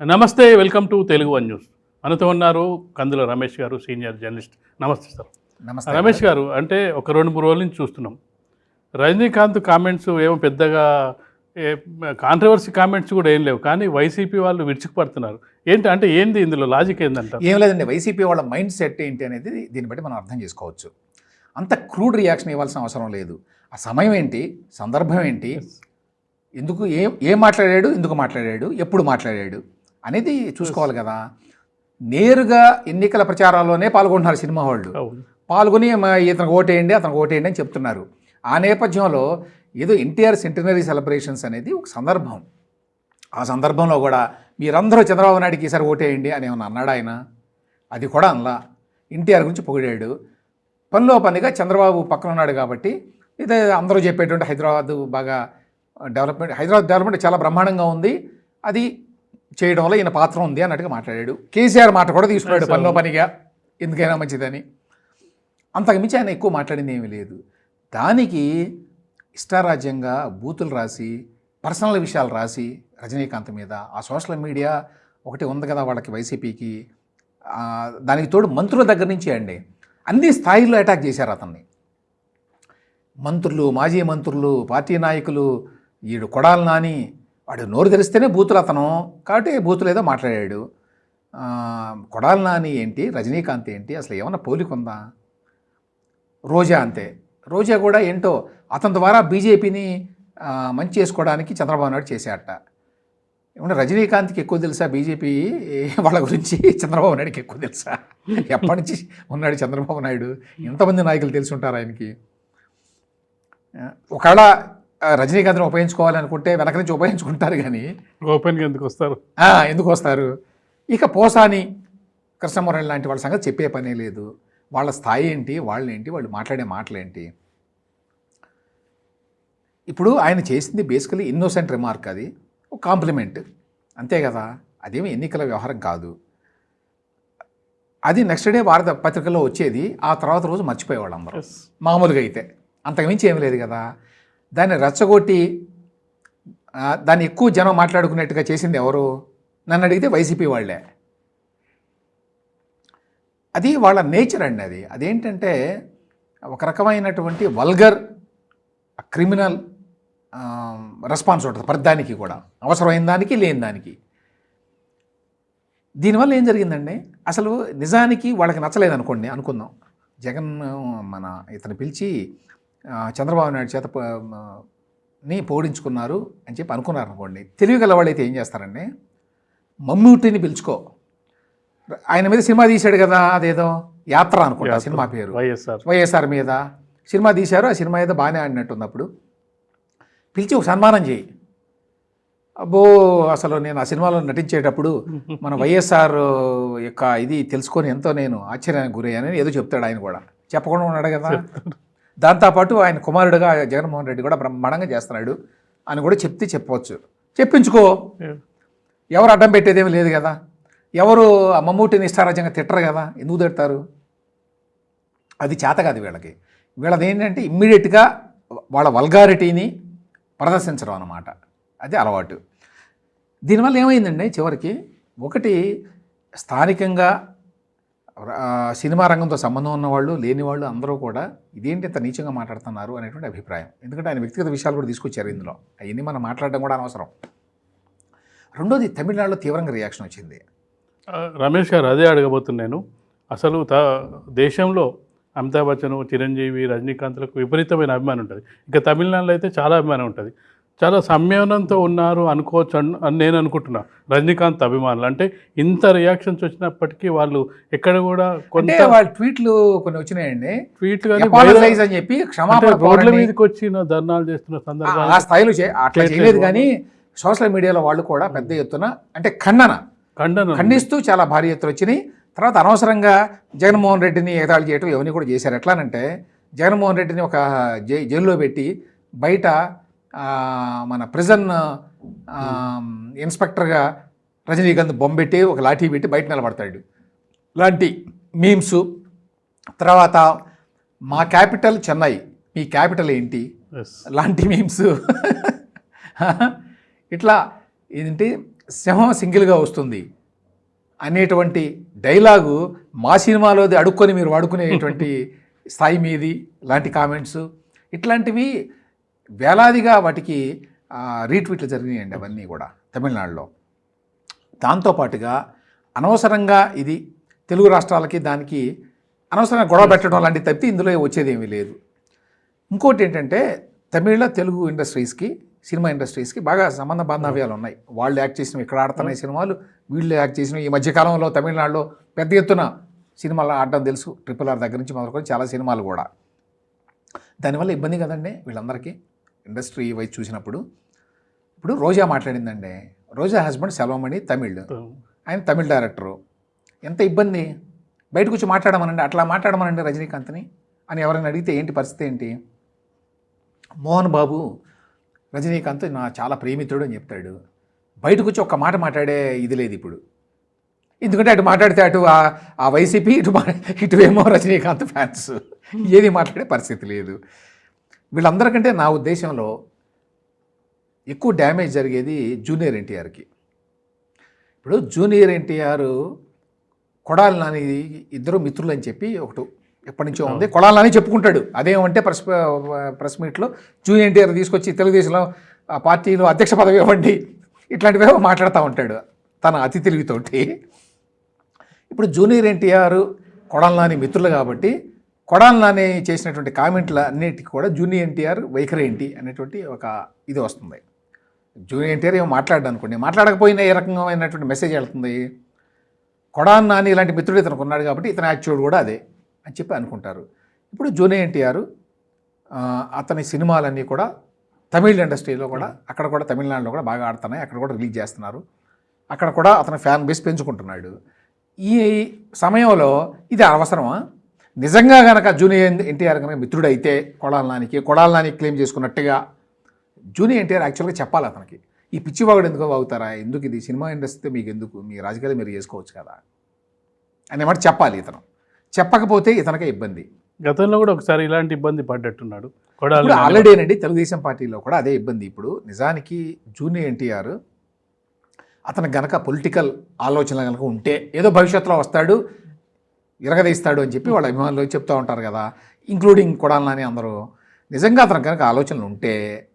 నమస్తే welcome to Telugu one news. మనతో ఉన్నారు కందుల రమేష్ గారు సీనియర్ జర్నలిస్ట్. నమస్తే సార్. నమస్తే. రమేష్ గారు అంటే ఒక రెండు మూడు రోజుల నుంచి చూస్తున్నాం. రజనీకాంత్ కామెంట్స్ ఏమో పెద్దగా కాంట్రవర్సీ కామెంట్స్ కూడా ఏం లేవు. కానీ వైసీపీ వాళ్ళు విరుచుకుపడుతున్నారు. ఏంటి అంటే ఏంది ఇందులో లాజిక్ ఏందంట ఏం లేదండి వైసీపీ వాళ్ళ మైండ్ సెట్ ఏంటి అనేది దీన్ని బట్టి మనం అర్థం చేసుకోవచ్చు. అంత క్రూడ్ రియాక్షన్ ఇవ్వాల్సిన అవసరం లేదు. ఆ సమయం ఏంటి సందర్భం ఏంటి ఎందుకు ఏం ఏం మాట్లాడాడు ఎందుకు మాట్లాడాడు ఎప్పుడు మాట్లాడాడు అనేది చూసుకోవాలి కదా. నేరుగా ఎన్నికల ప్రచారాల్లోనే పాల్గొంటున్నారు సినిమా వాళ్ళు పాల్గొని "మా- ఇతనికి ఓటేయండి అతనికి ఓటేయండి అని చెప్తున్నారు. ఆ నేపథ్యంలో ఏదో ఎన్టీఆర్ సెంటనరీ సెలబ్రేషన్స్ అనేది ఒక సందర్భం. ఆ సందర్భంలో కూడా మీరందరూ చంద్రబాబు నాయుడుకి ఈసారి ఓటేయండి అని ఏమన్నా అన్నాడు ఆయన? అది కూడా అనలా. ఎన్టీఆర్ గురించి పొగిడాడు. పనిలో పనిగా చంద్రబాబు పక్కన ఉన్నాడు కాబట్టి ఇదే అందరూ చెప్పేటువంటి హైదరాబాద్ బాగా డెవలప్మెంట్ హైదరాబాద్ డెవలప్మెంట్ చాలా బ్రహ్మాండంగా ఉంది. అది చేయడంలో ఈయన పాత్ర ఉంది అన్నట్టుగా మాట్లాడాడు. కేసీఆర్ మాట కూడా తీసుకున్నాడు పనిలో పనిగా. ఎందుకైనా మంచిదని. అంతకుమించి ఆయన ఎక్కువ మాట్లాడింది ఏమీ లేదు. దానికి ఇష్టారాజ్యంగా బూతులు రాసి పర్సనల్ విషయాలు రాసి రజనీకాంత్ మీద ఆ సోషల్ మీడియా ఒకటి ఉంది కదా వాళ్ళకి వైసీపీకి దానికి తోడు మంత్రుల దగ్గర నుంచి అండి అన్ని స్థాయిల్లో అటాక్ చేశారు అతన్ని. మంత్రులు మాజీ మంత్రులు పార్టీ నాయకులు ఈడు కొడాలి నాని వాడు నోరు తెరిస్తేనే బూతులు అతను. కాబట్టి బూతులు ఏదో మాట్లాడాడు. కొడాల నాని ఏంటి? రజనీకాంత్ ఏంటి? అసలు ఏమన్నా పోలిక ఉందా? రోజా అంతే. రోజా కూడా ఏంటో అతని ద్వారా బీజేపీని మంచి చేసుకోవడానికి చంద్రబాబు నాయుడు చేశాట ఏమన్నా రజనీకాంత్కి ఎక్కువ తెలుసా? బీజేపీ వాళ్ళ గురించి చంద్రబాబు నాయుడుకి ఎక్కువ తెలుసా? ఎప్పటి నుంచి ఉన్నాడు చంద్రబాబు నాయుడు? ఎంతమంది నాయకులు తెలిసి ఉంటారు ఆయనకి. ఒకవేళ రజనీకాంత్ని ఉపయోగించుకోవాలనుకుంటే వెనక నుంచి ఉపయోగించుకుంటారు కానీ. ఓపెన్గా ఎందుకు వస్తారు? ఎందుకు వస్తారు? ఇక పోసాని కృష్ణమురళి లాంటి వాళ్ళ సంగతి చెప్పే పనే లేదు. వాళ్ళ స్థాయి ఏంటి వాళ్ళు ఏంటి వాళ్ళు మాట్లాడే మాటలేంటి? ఇప్పుడు ఆయన చేసింది బేసికలీ ఇన్నోసెంట్ రిమార్క్ అది. ఒక కాంప్లిమెంట్. అంతే కదా? అదేమి ఎన్నికల వ్యవహారం కాదు. అది నెక్స్ట్ డే భారత పత్రికలో వచ్చేది. ఆ తర్వాత రోజు మర్చిపోయేవాళ్ళు అందరూ మామూలుగా అయితే. అంతకుమించి ఏం లేదు కదా? దాన్ని రచ్చగొట్టి దాన్ని ఎక్కువ జనం మాట్లాడుకునేట్టుగా చేసింది ఎవరు? నన్ను అడిగితే వైసీపీ వాళ్ళే. అది వాళ్ళ నేచర్ అండి అది. అదేంటంటే ఒక రకమైనటువంటి వల్గర్ క్రిమినల్ రెస్పాన్స్ ఉంటుంది ప్రతిదానికి కూడా. అవసరమైన దానికి లేని దానికి. దీనివల్ల ఏం జరిగిందండి? అసలు నిజానికి వాళ్ళకి నచ్చలేదు అనుకోండి అనుకుందాం. జగన్ మన ఇతను పిలిచి చంద్రబాబు నాయుడు చేత ని పోడించుకున్నారు అని చెప్పి అనుకున్నారు అనుకోండి. తెలివి గల వాళ్ళైతే ఏం చేస్తారండి? మమ్మూటిని పిలుచుకో. ఆయన మీద సినిమా తీశాడు కదా అదేదో యాత్ర అనుకుంటా సినిమా పేరు. వైఎస్ఆర్. వైఎస్ఆర్ మీద. సినిమా తీశారు ఆ సినిమా ఏదో బాగానే ఆడినట్టుంది అప్పుడు పిలిచి ఒక సన్మానం చేయి. అబ్బో అసలు నేను ఆ సినిమాలో నటించేటప్పుడు మన వైఎస్ఆర్ యొక్క ఇది తెలుసుకొని ఎంతో నేను ఆశ్చర్యానికి గురయ్యానని ఏదో చెప్తాడు ఆయన కూడా. చెప్పకుండా ఉన్నాడు కదా. దాంతోపాటు ఆయన కుమారుడుగా జగన్మోహన్ రెడ్డి కూడా బ్రహ్మాండంగా చేస్తున్నాడు అని కూడా చెప్తే చెప్పవచ్చు చెప్పించుకో. ఎవరు అడ్డం పెట్టేదేమీ లేదు కదా. ఎవరు మమ్మూటిని ఇష్టారాజ్యంగా తిట్టరు కదా. ఎందుకు తిడతారు? అది చేత కాదు వీళ్ళకి. వీళ్ళది ఏంటంటే ఇమ్మీడియట్గా వాళ్ళ వల్గారిటీని ప్రదర్శించడం అన్నమాట. అది అలవాటు. దీనివల్ల ఏమైందండి చివరికి? ఒకటి స్థానికంగా సినిమా రంగంతో సంబంధం ఉన్నవాళ్ళు లేని వాళ్ళు అందరూ కూడా ఇదేంటి ఇంత నీచంగా మాట్లాడుతున్నారు అనేటువంటి అభిప్రాయం. ఎందుకంటే ఆయన వ్యక్తిగత విషయాలు కూడా తీసుకొచ్చారు ఇందులో. అవన్నీ మనం మాట్లాడడం కూడా అనవసరం. రెండోది తమిళనాడులో తీవ్రంగా రియాక్షన్ వచ్చింది. రమేష్ గారు అదే అడగబోతున్నాను అసలు త దేశంలో అమితాబ్ బచ్చన్ చిరంజీవి రజనీకాంత్లకు విపరీతమైన అభిమానం ఉంటుంది. ఇక తమిళనాడులో అయితే చాలా అభిమానం ఉంటుంది. చాలా సంయమనంతో ఉన్నారు అనుకోవచ్చు అన్- అని నేను అనుకుంటున్నా. రజనీకాంత్ అభిమానులు. అంటే ఇంత రియాక్షన్స్ వచ్చినప్పటికీ వాళ్ళు ఎక్కడ కూడా కొంత వాళ్ళ ట్వీట్లు కొన్ని వచ్చినాయండి. ట్వీట్లు కానీ అని చెప్పి క్షమాపణ రోడ్ల. మీదకి వచ్చిన ధర్నాలు చేస్తున్న సందర్భాలు ఆ స్థాయిలో అట్లా. చేయలేదు కానీ సోషల్ మీడియాలో వాళ్ళు కూడా పెద్ద ఎత్తున అంటే ఖండన. ఖండన ఖండిస్తూ చాలా భారీ ఎత్తున వచ్చినాయి. తర్వాత అనవసరంగా జగన్మోహన్ రెడ్డిని ఎగతాళి చేయటం ఇవన్నీ కూడా చేశారు. ఎట్లానంటే జగన్మోహన్ రెడ్డిని ఒక జై జైల్లో పెట్టి బయట మన ప్రిజన్ ఇన్స్పెక్టర్గా రజనీకాంత్ బొమ్మ పెట్టి ఒక లాఠీ పెట్టి బయట నిలబడతాడు. లాంటి మీమ్స్ తర్వాత మా క్యాపిటల్ చెన్నై. మీ క్యాపిటల్ ఏంటి. లాంటి మీమ్స్ ఇట్లా ఏంటి? సింహం సింగిల్గా వస్తుంది. అనేటువంటి డైలాగు మా సినిమాలోది అడుక్కొని మీరు వాడుకునేటువంటి స్థాయి మీది లాంటి కామెంట్స్ ఇట్లాంటివి వేలాదిగా వాటికి రీట్వీట్లు జరిగినాయండి అవన్నీ కూడా తమిళనాడులో. దాంతోపాటుగా అనవసరంగా ఇది తెలుగు రాష్ట్రాలకి దానికి అనవసరంగా గొడవ పెట్టడం లాంటివి తప్పితే ఇందులో వచ్చేది ఏమీ లేదు. ఇంకోటి ఏంటంటే తమిళ తెలుగు ఇండస్ట్రీస్కి సినిమా ఇండస్ట్రీస్కి బాగా సంబంధ బాంధవ్యాలు ఉన్నాయి. వాళ్ళు యాక్ట్ చేసిన ఇక్కడ ఆడుతున్నాయి సినిమాలు వీళ్ళు యాక్ట్ చేసిన ఈ మధ్యకాలంలో తమిళనాడులో పెద్ద ఎత్తున సినిమాలు ఆడడం తెలుసు. ట్రిపుల్ ఆర్ దగ్గర నుంచి మొదలుకొని చాలా సినిమాలు కూడా. దానివల్ల ఇబ్బంది కదండి వీళ్ళందరికీ. ఇండస్ట్రీ వైజ్ చూసినప్పుడు ఇప్పుడు రోజా మాట్లాడిందండి. రోజా హస్బెండ్ సెల్వమణి తమిళ్. ఆయన తమిళ డైరెక్టరు. ఎంత ఇబ్బంది? బయటకు వచ్చి మాట్లాడమనండి అట్లా మాట్లాడమనండి రజనీకాంత్ని అని ఎవరైనా అడిగితే ఏంటి పరిస్థితి ఏంటి? మోహన్ బాబు రజనీకాంత్ నా చాలా ప్రేమితుడు అని చెప్తాడు. బయటకు వచ్చి ఒక్క మాట మాట్లాడే ఇది లేదు ఇప్పుడు. ఎందుకంటే అటు మాట్లాడితే అటు ఆ- వైసీపీ ఇటు మా- ఇటు ఏమో రజనీకాంత్ ఫ్యాన్స్. ఏది మాట్లాడే పరిస్థితి లేదు. వీళ్ళందరికంటే నా ఉద్దేశంలో ఎక్కువ డ్యామేజ్ జరిగేది జూనియర్ ఎన్టీఆర్కి. ఇప్పుడు జూనియర్ ఎన్టీఆర్ కొడాలి నాని ఇద్దరు మిత్రులు అని చెప్పి ఒకటి ఎప్పటి నుంచో ఉంది. కొడాలి నాని చెప్పుకుంటాడు. అదేమంటే ప్రెస్ ప్రెస్ మీట్లో జూనియర్ ఎన్టీఆర్ తీసుకొచ్చి తెలుగుదేశంలో ఆ పార్టీలో అధ్యక్ష పదవి ఇవ్వండి ఇట్లాంటివేవో మాట్లాడుతూ ఉంటాడు తన అతి తెలివితోటి. ఇప్పుడు జూనియర్ ఎన్టీఆర్ కొడాలి నాని మిత్రులు కాబట్టి కొడాలని చేసినటువంటి కామెంట్ల అన్నిటికీ కూడా జూనియర్ ఎన్టీఆర్ వైఖరి ఏంటి అనేటువంటి ఒక ఇది వస్తుంది. జూనియర్ ఎన్టీఆర్ ఏమో మాట్లాడ్డా అనుకోండి మాట్లాడకపోయినా ఏ రకమైనటువంటి మెసేజ్ వెళ్తుంది? కొడాన్ నాని ఇలాంటి మిత్రుడు ఇతనికి ఉన్నాడు కాబట్టి ఇతని యాక్చువల్ కూడా అదే అని చెప్పి అనుకుంటారు. ఇప్పుడు జూనియర్ ఎన్టీఆర్ అతని సినిమాలన్నీ కూడా తమిళ ఇండస్ట్రీలో కూడా అక్కడ కూడా తమిళనాడులో కూడా బాగా ఆడుతున్నాయి అక్కడ కూడా రిలీజ్ చేస్తున్నారు. అక్కడ కూడా అతని ఫ్యాన్ బేస్ పెంచుకుంటున్నాడు. ఈ సమయంలో ఇది అవసరమా? నిజంగా కనుక జూనియర్ ఎన్టీఆర్ కనుక మిత్రుడు అయితే కొడాల నానికి కొడాల నాని క్లెయిమ్ చేసుకున్నట్టుగా జూనియర్ ఎన్టీఆర్ యాక్చువల్గా చెప్పాలి అతనికి. ఈ పిచ్చివాగుడు ఎందుకో వాగుతారా ఎందుకు ఇది సినిమా ఇండస్ట్రీతో మీకు ఎందుకు మీ రాజకీయాలు మీరు చేసుకోవచ్చు కదా? అనే మాట చెప్పాలి ఇతను. చెప్పకపోతే ఇతనికే ఇబ్బంది. గతంలో కూడా ఒకసారి ఇలాంటి ఇబ్బంది పడ్డట్టున్నాడు. ఆల్రెడీ అండి తెలుగుదేశం పార్టీలో కూడా అదే ఇబ్బంది. ఇప్పుడు నిజానికి జూనియర్ ఎన్టీఆర్ అతను గనక పొలిటికల్ ఆలోచన కనుక ఉంటే ఏదో భవిష్యత్తులో వస్తాడు ఇరగదీస్తాడు అని చెప్పి వాళ్ళ అభిమానులు చెప్తూ ఉంటారు కదా. ఇంక్లూడింగ్ కొడాలని అందరూ. నిజంగా అతను కనుక ఆలోచనలు ఉంటే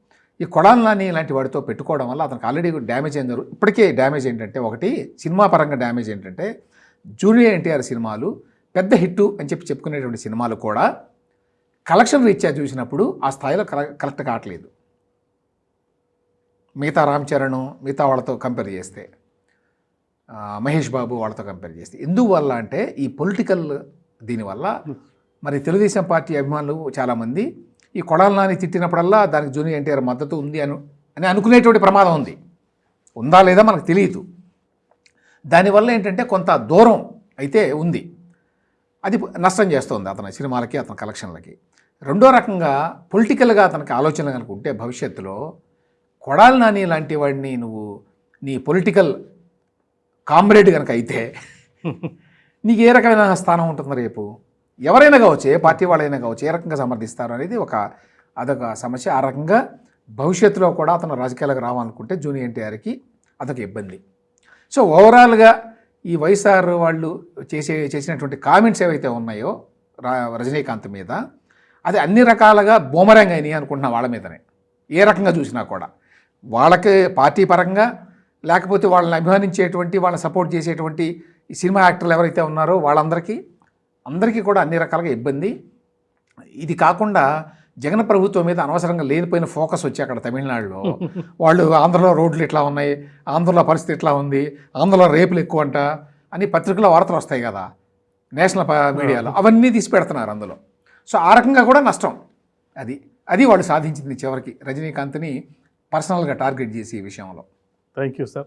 ఈ కొడాలని ఇలాంటి వాడితో పెట్టుకోవడం వల్ల అతనికి ఆల్రెడీ డ్యామేజ్ అయింది ఇప్పటికే డ్యామేజ్ ఏంటంటే ఒకటి సినిమా పరంగా డ్యామేజ్ ఏంటంటే జూనియర్ ఎన్టీఆర్ సినిమాలు పెద్ద హిట్టు అని చెప్పి చెప్పుకునేటువంటి సినిమాలు కూడా కలెక్షన్ రీత్యా చూసినప్పుడు ఆ స్థాయిలో కల- కరెక్ట్ కావట్లేదు. మిగతా రామ్ చరణ్ మిగతా వాళ్ళతో కంపేర్ చేస్తే. మహేష్ బాబు వాళ్ళతో కంపేర్ చేస్తే. ఎందువల్ల అంటే ఈ పొలిటికల్ దీనివల్ల మరి తెలుగుదేశం పార్టీ అభిమానులు చాలామంది ఈ కొడాల నాని తిట్టినప్పుడల్లా దానికి జూనియర్ ఎన్టీఆర్ మద్దతు ఉంది అని అని అనుకునేటువంటి ప్రమాదం ఉంది. ఉందా లేదా మనకు తెలియదు. దానివల్ల ఏంటంటే కొంత దూరం అయితే ఉంది. అది నష్టం చేస్తుంది అతని సినిమాలకి అతని కలెక్షన్లకి. రెండో రకంగా పొలిటికల్గా అతనికి ఆలోచన కనుక ఉంటే భవిష్యత్తులో కొడాలి నాని లాంటి వాడిని నువ్వు నీ పొలిటికల్ కామ్రేడ్ కనుక అయితే నీకు ఏ రకమైన స్థానం ఉంటుంది రేపు? ఎవరైనా కావచ్చు ఏ పార్టీ వాళ్ళైనా కావచ్చు ఏ రకంగా సమర్థిస్తారు అనేది ఒక అదొక సమస్య. ఆ రకంగా భవిష్యత్తులో కూడా అతను రాజకీయాలకు రావాలనుకుంటే జూనియర్ ఎన్టీఆర్కి అదొక ఇబ్బంది. సో ఓవరాల్గా ఈ వైఎస్ఆర్ వాళ్ళు చేసే చేసినటువంటి కామెంట్స్ ఏవైతే ఉన్నాయో రజనీకాంత్ మీద అది అన్ని రకాలుగా బూమరంగ్ అయినాయి అనుకుంటున్నా వాళ్ళ మీదనే. ఏ రకంగా చూసినా కూడా. వాళ్ళకి పార్టీ పరంగా లేకపోతే వాళ్ళని అభిమానించేటువంటి వాళ్ళని సపోర్ట్ చేసేటువంటి ఈ సినిమా యాక్టర్లు ఎవరైతే ఉన్నారో వాళ్ళందరికీ అందరికీ కూడా అన్ని రకాలుగా ఇబ్బంది. ఇది కాకుండా జగన్ ప్రభుత్వం మీద అనవసరంగా లేనిపోయిన ఫోకస్ వచ్చి అక్కడ తమిళనాడులో. వాళ్ళు ఆంధ్రలో రోడ్లు ఇట్లా ఉన్నాయి ఆంధ్రలో పరిస్థితి ఇట్లా ఉంది ఆంధ్రలో రేపులు ఎక్కువ అంట అని పత్రికలో వార్తలు వస్తాయి కదా నేషనల్ మీడియాలో. అవన్నీ తీసి పెడుతున్నారు అందులో. సో ఆ రకంగా కూడా నష్టం అది. అది వాళ్ళు సాధించింది చివరికి. రజనీకాంత్ని పర్సనల్గా టార్గెట్ చేసి ఈ విషయంలో. Thank you, sir.